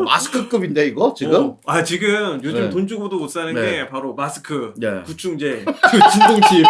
마스크급인데 이거 지금? 어, 아 지금 요즘 네. 돈 주고도 못 사는 네. 게 바로 마스크, 네. 구충제, 그 진동칩.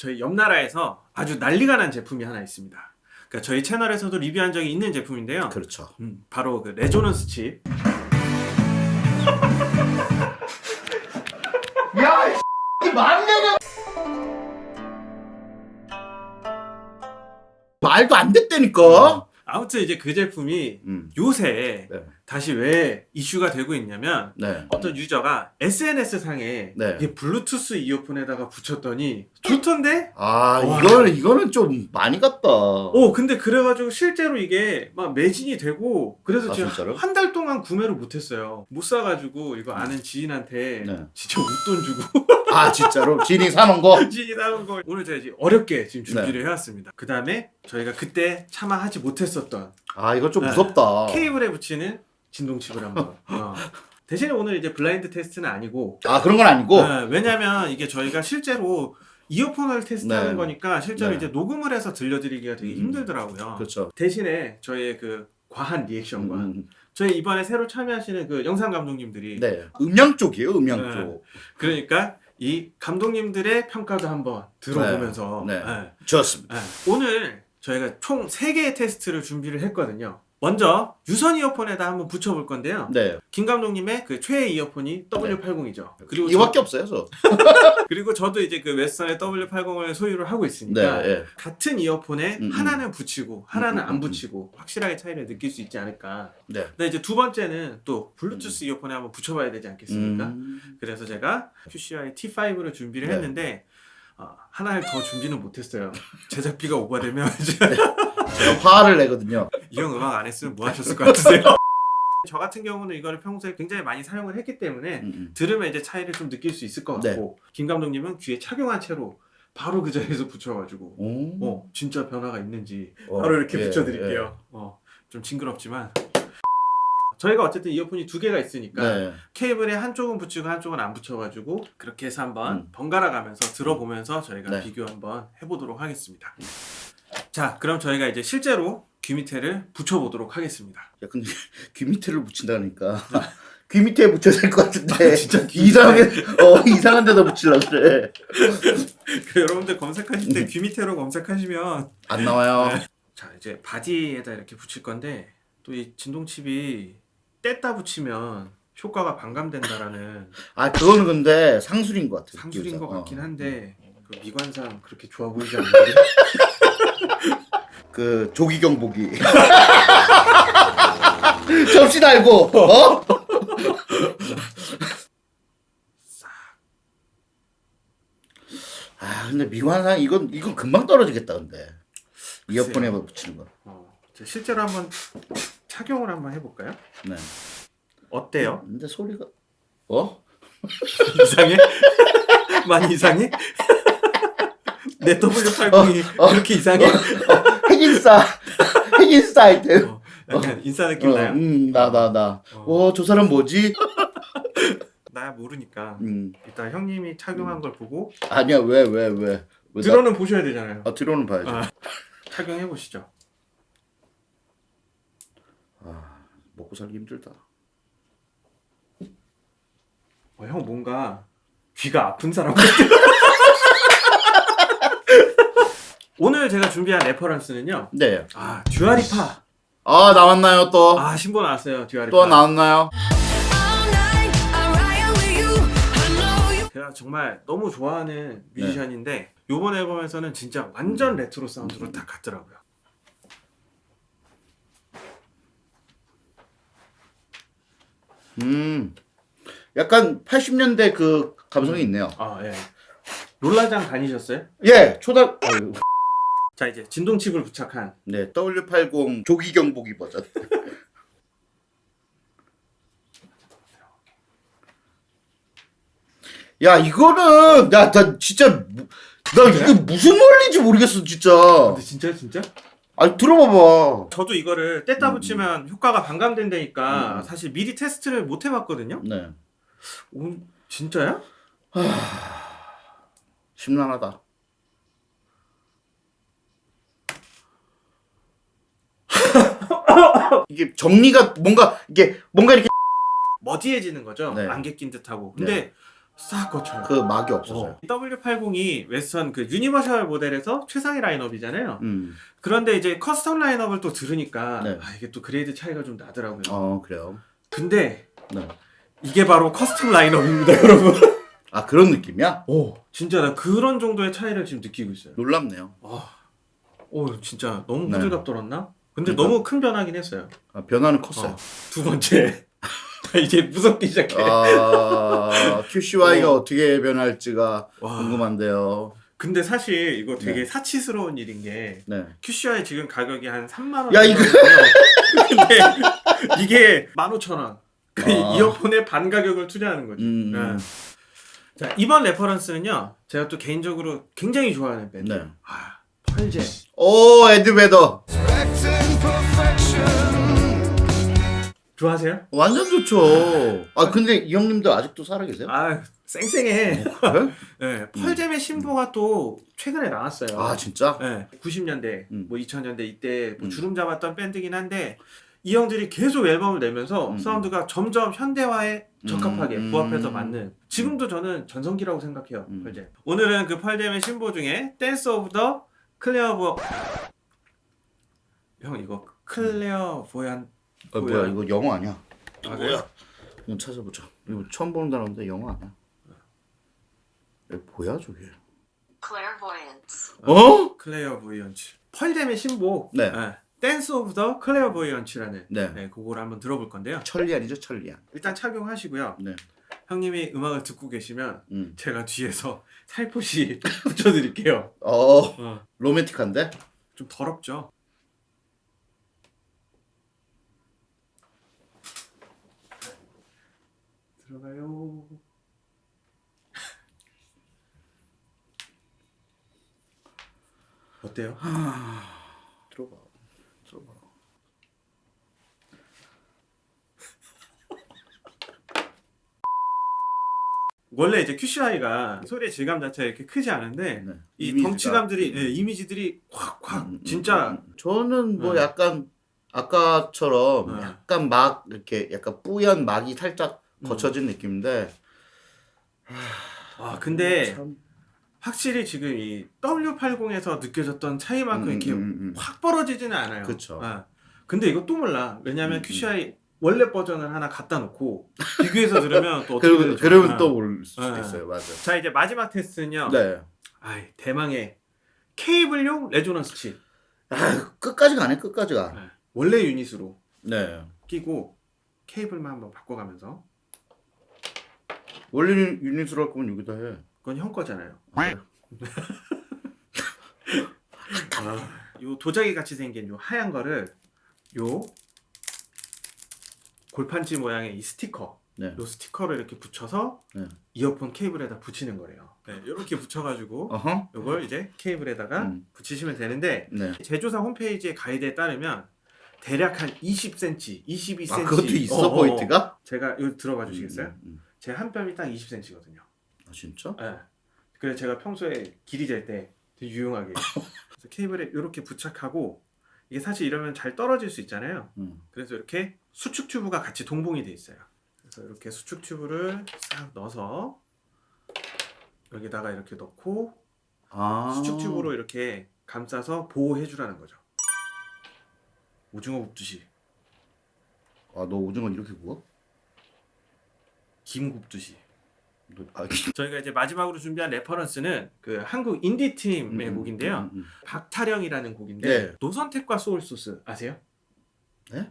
저희 옆 나라에서 아주 난리가 난 제품이 하나 있습니다. 그러니까 저희 채널에서도 리뷰한 적이 있는 제품인데요. 그렇죠. 음, 바로 그 레조넌스 칩. 야, 이 말내가 말도 안 됐다니까. 아무튼 이제 그 제품이 음. 요새 네. 다시 왜 이슈가 되고 있냐면 네. 어떤 유저가 SNS 상에 네. 이게 블루투스 이어폰에다가 붙였더니 좋던데? 아, 와. 이거는 이거는 좀 많이 갔다. 어 근데 그래가지고 실제로 이게 막 매진이 되고 그래서 아, 제가 진짜로? 한달 동안 구매를 못했어요 못 사가지고 이거 아는 지인한테 네. 진짜 웃돈 주고 아, 진짜로 진이 사는 거. 지인이 사는 걸 오늘 제가 이제 어렵게 지금 네. 준비를 해왔습니다 그 다음에 저희가 그때 차마 하지 못했었던 아, 이거 좀 네. 무섭다. 케이블에 붙이는 진동칩을 한번 어. 대신에 오늘 이제 블라인드 테스트는 아니고 아, 그런 건 아니고. 네, 왜냐면 이게 저희가 실제로 이어폰을 테스트하는 네. 거니까 실제로 네. 이제 녹음을 해서 들려드리기가 되게 음. 힘들더라고요. 그렇죠. 대신에 저희의 그 과한 리액션과 음, 저희 이번에 새로 참여하시는 그 영상 감독님들이 네. 음향 쪽이에요, 음향 네. 쪽. 그러니까 이 감독님들의 평가도 한번 들어보면서 네. 네. 좋습니다. 네. 오늘 저희가 총 3개의 테스트를 준비를 했거든요. 먼저 유선 이어폰에다 한번 붙여볼 건데요. 네. 김 감독님의 그 최애 이어폰이 W80이죠. 그리고 이거밖에 없어요, 저. 그리고 저도 이제 그 웨스턴의 W80을 소유를 하고 네. 있으니까 네. 같은 이어폰에 음, 음. 하나는 붙이고 하나는 음, 음, 안 음. 붙이고 확실하게 차이를 느낄 수 있지 않을까. 네. 근데 이제 두 번째는 또 블루투스 이어폰에 한번 붙여봐야 되지 않겠습니까? 음. 그래서 제가 QCI T5를 준비를 네. 했는데 어, 하나를 더 준비는 못했어요. 제작비가 오버되면 이제 제가 화를 내거든요. 이 형 음악 안 했으면 뭐 하셨을 것 같으세요? 저 같은 경우는 이거를 평소에 굉장히 많이 사용을 했기 때문에 음, 음. 들으면 이제 차이를 좀 느낄 수 있을 것 네. 같고 김 감독님은 귀에 착용한 채로 바로 그 자리에서 붙여가지고 오. 어 진짜 변화가 있는지 어, 바로 이렇게 예, 붙여드릴게요. 어, 좀 징그럽지만 저희가 어쨌든 이어폰이 두 개가 있으니까 네. 케이블에 한쪽은 붙이고 한쪽은 안 붙여가지고 그렇게 해서 한번 음. 번갈아 가면서 들어보면서 저희가 네. 비교 한번 해보도록 하겠습니다. 자 그럼 저희가 이제 실제로 귀 밑에를 붙여보도록 하겠습니다. 야, 근데 귀 밑에를 붙인다니까. 귀 밑에 붙여야 될 것 같은데. 아, 진짜 귀 이상하게, 어, 이상한 데다 붙이려고 그래. 그 여러분들 검색하실 음. 때귀 밑에로 검색하시면 안 나와요. 네. 자 이제 바디에다 이렇게 붙일 건데 또 이 진동칩이 뗐다 붙이면 효과가 반감된다라는 아, 그거는 근데 상술인 것 같아. 상술인 것. 같긴 어. 한데 그 미관상 그렇게 좋아 보이지 않는데 그, 조기경 보기. 접시 달고, 어? 아, 근데 미관상, 이건, 이건 금방 떨어지겠다, 근데. 이어폰에 붙이는 거. 어, 자, 실제로 한번 착용을 한번 해볼까요? 네. 어때요? 근데 소리가, 어? 이상해? 많이 이상해? 내 W80이 어, 어, 그렇게 이상해? 핵인싸, 핵인싸 아이템. 어, 약간 인싸 느낌 어, 나요? 음, 나, 나, 나. 어. 어, 저 사람 뭐지? 나 모르니까 음, 일단 형님이 착용한 걸 보고 아니야, 왜, 왜, 왜. 왜 나- 들어는 보셔야 되잖아요 아, 뒤로는 봐야지. 아. 착용해 보시죠 먹고 살기 힘들다. 어, 형 뭔가 귀가 아픈 사람 같아 오늘 제가 준비한 reference는요 네. 아 Dua Lipa 아, 나왔나요, 또? 아 신보 나왔어요 Dua Lipa 또 나왔나요? 제가 정말 너무 좋아하는 네. 뮤지션인데 요번 앨범에서는 진짜 완전 레트로 사운드로 딱 갔더라고요 음. 약간 80년대 그 감성이 있네요. 아 예 롤라장 다니셨어요? 예, 초등, 어휴. 자 이제 진동칩을 부착한 네, W80 조기 경보기 버전. 야, 이거는, 나, 나 진짜, 무- 나 이게 무슨 원리인지 모르겠어, 진짜. 근데 진짜 진짜? 아니, 들어봐봐. 저도 이거를 뗐다 음. 붙이면 효과가 반감된다니까 음. 사실 미리 테스트를 못 해봤거든요 네. 오, 진짜야? 심란하다. 이게 정리가 뭔가 이게 뭔가 이렇게 merge해지는 거죠. 네. 안개 낀 듯하고. 근데 싹 걷혀요. 그 막이 없어서요. 어. W80이 Westone 그 universal 모델에서 최상의 라인업이잖아요. 음. 그런데 이제 custom 라인업을 또 들으니까 네. 아, 이게 또 grade 차이가 좀 나더라고요. 어 그래요. 근데 네. 이게 바로 custom 라인업입니다, 여러분. 아 그런 느낌이야? 오, 진짜 나 그런 정도의 차이를 지금 느끼고 있어요. 놀랍네요. 오, 진짜 너무 네. 호들갑 떨었나? 근데 그러니까. 너무 큰 변화긴 했어요. 아, 변화는 컸어요. 어, 두 번째. 이제 무섭기 시작해. 아 QCY가 어. 어. 떻게 변할지가 와. 궁금한데요. 근데 사실 이거 되게 네. 사치스러운 일인 게 네. QCY 지금 가격이 한 3만 원. 야, 이거- 근데 이게 15,000원. 그 아. 이어폰의 반 가격을 투자하는 거죠. 음. 네. 자, 이번 reference는요. 제가 또 개인적으로 굉장히 좋아하는 밴드. 네. 아, Pearl Jam. 오 Eddie Vedder 좋아하세요? 완전 좋죠. 아 근데 이 형님도 아직도 살아 계세요? 아, 쌩쌩해. 그래? 네, Pearl Jam의 신보가 또 최근에 나왔어요. 아 진짜? 네, 90년대, 음. 뭐 2000년대 이때 뭐 음. 주름 잡았던 밴드긴 한데 이 형들이 계속 앨범을 내면서 음. 사운드가 점점 현대화에 적합하게 음. 부합해서 맞는 지금도 저는 전성기라고 생각해요 음. Pearl Jam 오늘은 그 Pearl Jam의 신보 중에 Dance of the Clairvo... 형 이거 Clairvoyan 아, 뭐야 뭐야? 이거 영어 아니야? 아, 그래요? 이거 찾아보자. 이거 처음 보는 단어인데 영어 아니야? 이거 뭐야 저게? Clairvoyance. 어? voyants Pearl Jam의 신보 네. Dance of the Clairvoyants라는 네. 네, 그거를 한번 들어볼 건데요 천리안이죠 천리안. 일단 착용하시고요 네. 형님이 음악을 듣고 계시면 음. 제가 뒤에서 살포시 붙여드릴게요. 어 어, 로맨틱한데? 좀 더럽죠? 들어가요. 어때요? 들어봐. 들어봐. 원래 이제 QCI가 소리의 질감 자체가 이렇게 크지 않은데 네. 이 이미지가. 덩치감들이 예, 이미지들이 확확 음, 음, 진짜 음. 저는 뭐 네. 약간 아까처럼 네. 약간 막 이렇게 약간 뿌연 막이 살짝 음. 거쳐진 느낌인데 아 근데 참- 확실히 지금 이 W80에서 느껴졌던 차이만큼 음, 이렇게 음, 음. 확 벌어지지는 않아요. 그쵸. 아, 근데 이거 또 몰라. 왜냐하면 음, QCY 원래 버전을 하나 갖다 놓고 비교해서 들으면 또 어떻게 그러면. 그러면 아. 또 모를 수도 네. 있어요. 맞아. 자 이제 마지막 테스트는요. 네. 아이 대망의 케이블용 resonance 칩. 아, 끝까지 가네. 끝까지 가. 네. 원래 유닛으로 네. 끼고 케이블만 한번 바꿔가면서 원래 유닛으로 할 거면 여기다 해. 그건 형 거잖아요. 아, 요 도자기 같이 생긴 요 하얀 거를 요 골판지 모양의 이 스티커 네. 요 스티커를 이렇게 붙여서 네. 이어폰 케이블에다 붙이는 거래요. 네, 이렇게 붙여가지고 어허. 요걸 이제 케이블에다가 음. 붙이시면 되는데 네. 제조사 홈페이지의 가이드에 따르면 대략 한 20cm, 22cm. 아, 그것도 있어 어. 포인트가? 제가 이거 들어봐 주시겠어요? 음, 음, 음. 제 한 뼘이 딱 20cm거든요. 아 진짜? 네. 그래서 제가 평소에 길이 잴때 되게 유용하게 케이블에 이렇게 부착하고 이게 사실 이러면 잘 떨어질 수 있잖아요. 음. 그래서 이렇게 수축 튜브가 같이 동봉이 돼 있어요. 그래서 이렇게 수축 튜브를 싹 넣어서 여기다가 이렇게 넣고 아. 수축 튜브로 이렇게 감싸서 보호해 주라는 거죠. 오징어 굽듯이, 아, 너 오징어 이렇게 구워? 김 굽듯이. 너, 아, 저희가 이제 마지막으로 준비한 reference는 그 한국 인디 팀의 음, 곡인데요. 음, 음. 박타령이라는 곡인데 네. 노선택과 소울소스 아세요? 네?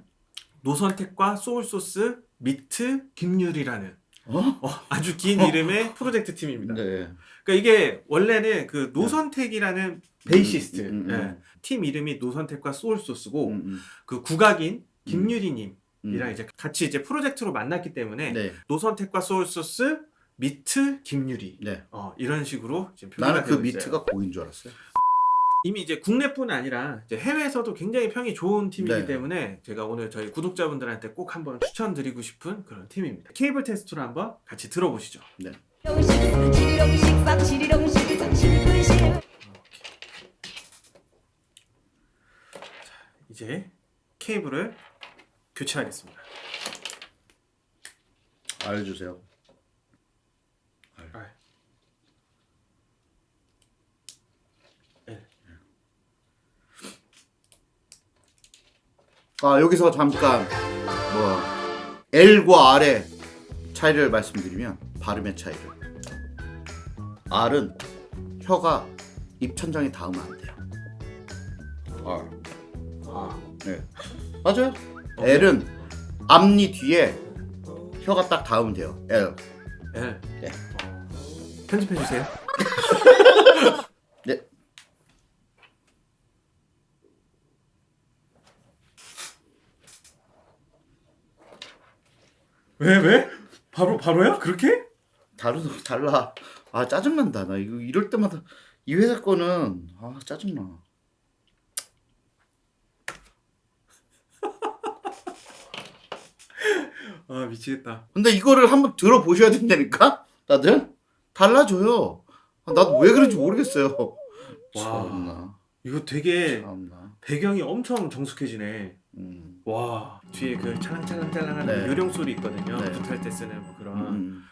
노선택과 소울소스 meet 김율희라는 어? 어, 아주 긴 이름의 프로젝트 팀입니다. 네. 그러니까 이게 원래는 그 노선택이라는 베이시스트 음, 음, 음. 예, 팀 이름이 노선택과 소울소스고 음, 음. 그 국악인 김율희님 이랑 음. 이제 같이 이제 프로젝트로 만났기 때문에 네. 노선택과 소울소스 meet 김율희 네. 어, 이런 식으로 지금 나는 그. meet가 고긴 줄 알았어요. 이미 이제 국내뿐 아니라 이제 해외에서도 굉장히 평이 좋은 팀이기 네. 때문에 제가 오늘 저희 구독자분들한테 꼭 한번 추천드리고 싶은 그런 팀입니다. 케이블 테스트로 한번 같이 들어보시죠. 싹 지리롱식 이제 케이블을 교체하겠습니다. 알려주세요. 아. 아 여기서 잠깐 뭐 L과 R의 차이를 말씀드리면 발음의 차이를 R은 혀가 입천장에 닿으면 안 돼요. R. 아, 네. 맞아요. L은 앞니 뒤에 혀가 딱 닿으면 돼요. L. L. 네. 어, 편집해 주세요. 네. 왜 왜? 바로 바로야? 그렇게? 다르 달라. 아 짜증난다. 나 이거 이럴 때마다 이 회사 거는 아 짜증나. 아 미치겠다. 근데 이거를 한번 들어보셔야 된다니까? 다들? 달라져요. 아, 나도 왜 그런지 모르겠어요. 와. 참나. 이거 되게 참나. 배경이 엄청 정숙해지네. 음. 와 뒤에 그 찰랑찰랑찰랑한 네. 요령 소리 있거든요. 네. 부탈 때 쓰는 뭐 그런 음.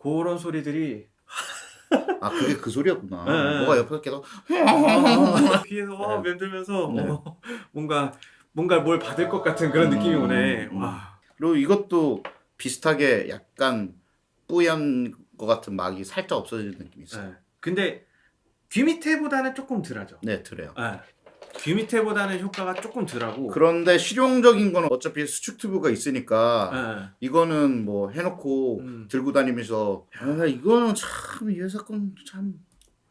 그런 소리들이 아 그게 그 소리였구나. 네, 네. 뭐가 옆에서 계속 귀에서 와 네. 맴돌면서 네. 어, 뭔가 뭔가 뭘 받을 것 같은 그런 음, 느낌이 오네. 음. 와. 그리고 이것도 비슷하게 약간 뿌연 것 같은 막이 살짝 없어지는 느낌이 있어요. 네. 근데 귀 밑에보다는 조금 덜하죠. 네, 그래요. 네. 귀 밑에보다는 효과가 조금 덜하고. 그런데 실용적인 건 어차피 수축 튜브가 있으니까 네. 이거는 뭐 해놓고 음. 들고 다니면서 아 이거는 참이 회사 건참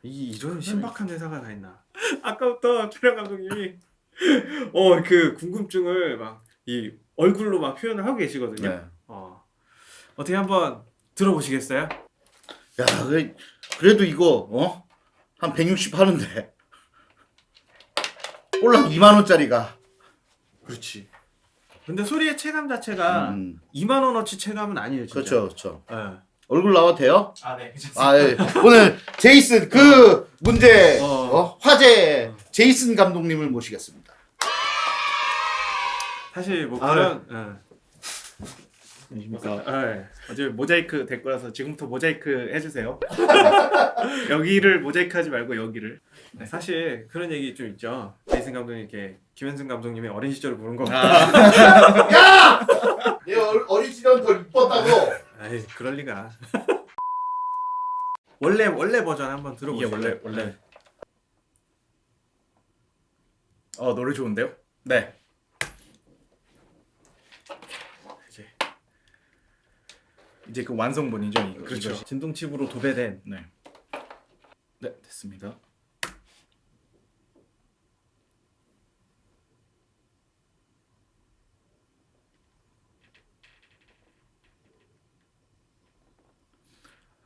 이 이런 신박한 회사가 다 있나? 아까부터 촬영 감독님이 어 그 궁금증을 막 이 얼굴로 막 표현을 하고 계시거든요. 네. 어 어떻게 한번 들어보시겠어요? 야, 그래, 그래도 이거 어? 한 160 하는데 올라 2만 원짜리가 그렇지. 근데 소리의 체감 자체가 음, 2만 원어치 체감은 아니에요, 진짜. 그렇죠, 그렇죠. 예. 얼굴 나와도 돼요? 아, 네, 괜찮습니다. 아, 예. 오늘 제이슨 그 문제 어. 어, 화제 제이슨 감독님을 모시겠습니다. 사실 뭐 아, 그런 예. 안녕하십니까. 예. 어제 모자이크 될 거라서 지금부터 모자이크 해주세요. 여기를 모자이크 하지 말고 여기를. 네, 사실 그런 얘기 좀 있죠. 제이슨 감독님 이렇게 김현승 감독님의 어린 시절을 보는 거. 야! 내 얼- 어린 시절은 더 이뻤다고. 아이 그럴 리가. 원래 원래 버전 한번 들어보세요. 원래 원래. 어 노래 좋은데요? 네. 이제 이제 그 완성본이죠 이거. 그렇죠. 이것이. 진동 칩으로 도배된 네. 네 됐습니다.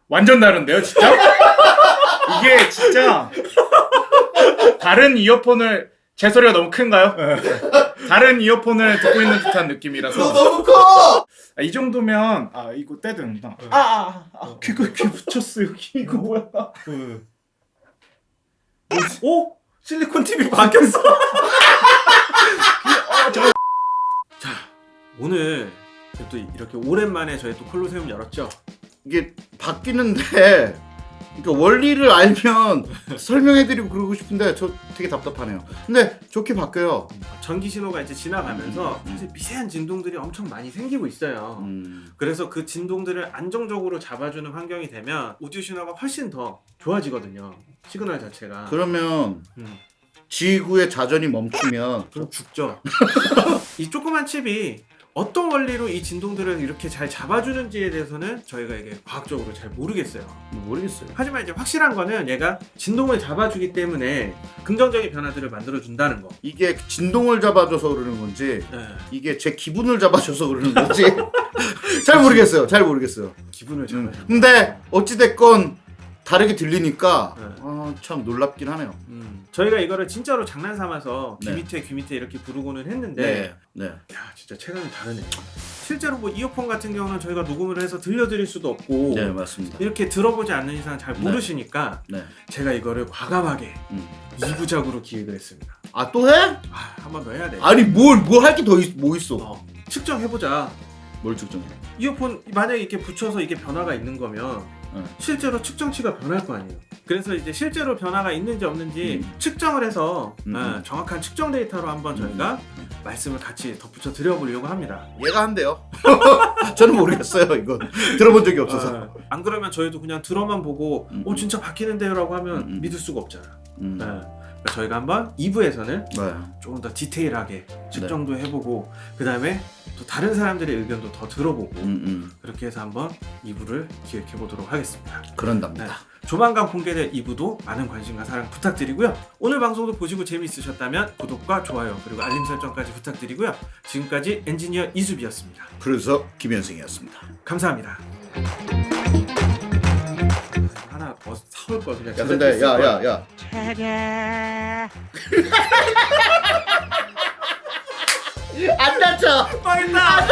완전 다른데요, 진짜? 이게 진짜 다른 이어폰을 제 소리가 너무 큰가요? 다른 이어폰을 듣고 있는 듯한 너 느낌이라서 너무 커. 아, 이 정도면 아 이거 떼든다. 아, 아, 아, 아. 귀가 귀 붙였어 여기. 이거 뭐야? 오 실리콘 TV 바뀌었어. 자 오늘 또 이렇게 오랜만에 저희 또 콜로세움 열었죠. 이게 바뀌는데 그러니까 원리를 알면 설명해드리고 그러고 싶은데 저 되게 답답하네요. 근데 좋게 바뀌어요. 전기 신호가 이제 지나가면서 사실 미세한 진동들이 엄청 많이 생기고 있어요. 음, 그래서 그 진동들을 안정적으로 잡아주는 환경이 되면 오디오 신호가 훨씬 더 좋아지거든요. 시그널 자체가. 그러면 음. 지구의 자전이 멈추면 그럼 죽죠. 이 조그만 칩이 어떤 원리로 이 진동들을 이렇게 잘 잡아주는지에 대해서는 저희가 이게 과학적으로 잘 모르겠어요. 모르겠어요. 하지만 이제 확실한 거는 얘가 진동을 잡아주기 때문에 긍정적인 변화들을 만들어준다는 거. 이게 진동을 잡아줘서 그러는 건지 네. 이게 제 기분을 잡아줘서 그러는 건지 잘 모르겠어요. 잘 모르겠어요. 기분을 음, 잡아주는 근데 어찌 됐건 다르게 들리니까 네. 아, 참 놀랍긴 하네요. 음. 저희가 이거를 진짜로 장난 삼아서 귀 네. 밑에 귀 밑에 이렇게 부르고는 했는데 네. 네. 야 진짜 체감이 다르네. 실제로 뭐 이어폰 같은 경우는 저희가 녹음을 해서 들려드릴 수도 없고 네, 맞습니다. 이렇게 들어보지 않는 이상 잘 네. 모르시니까 네. 제가 이거를 과감하게 음. 2부작으로 기획을 했습니다. 아, 또 해? 아, 한 번 더 해야 돼. 아니, 뭘, 뭘 할 게 더 뭐 있어? 어, 측정해보자. 뭘 측정해? 이어폰 만약에 이렇게 붙여서 이게 변화가 있는 거면 응. 실제로 측정치가 변할 거 아니에요. 그래서 이제 실제로 변화가 있는지 없는지 음. 측정을 해서 음, 어, 음. 정확한 측정 데이터로 한번 저희가 말씀을 같이 덧붙여 드려보려고 합니다. 얘가 한대요. 저는 모르겠어요, 이건. 들어본 적이 없어서. 어, 안 그러면 저희도 그냥 들어만 보고 음. 어 진짜 바뀌는데요 라고 하면 음, 음. 믿을 수가 없잖아. 음. 네. 그러니까 저희가 한번 2부에서는 네. 조금 더 디테일하게 측정도 해보고 그 다음에 또 다른 사람들의 의견도 더 들어보고 음, 음. 그렇게 해서 한번 2부를 기획해 보도록 하겠습니다. 그런답니다. 네. 조만간 공개될 2부도 많은 관심과 사랑 부탁드리고요. 오늘 방송도 보시고 재미있으셨다면 구독과 좋아요 그리고 알림 설정까지 부탁드리고요. 지금까지 엔지니어 이수비였습니다. 그래서 김현승이었습니다. 감사합니다. 사올 걸 그냥. 야, 근데, 야, 야, 야. 안 다쳐! 망했다.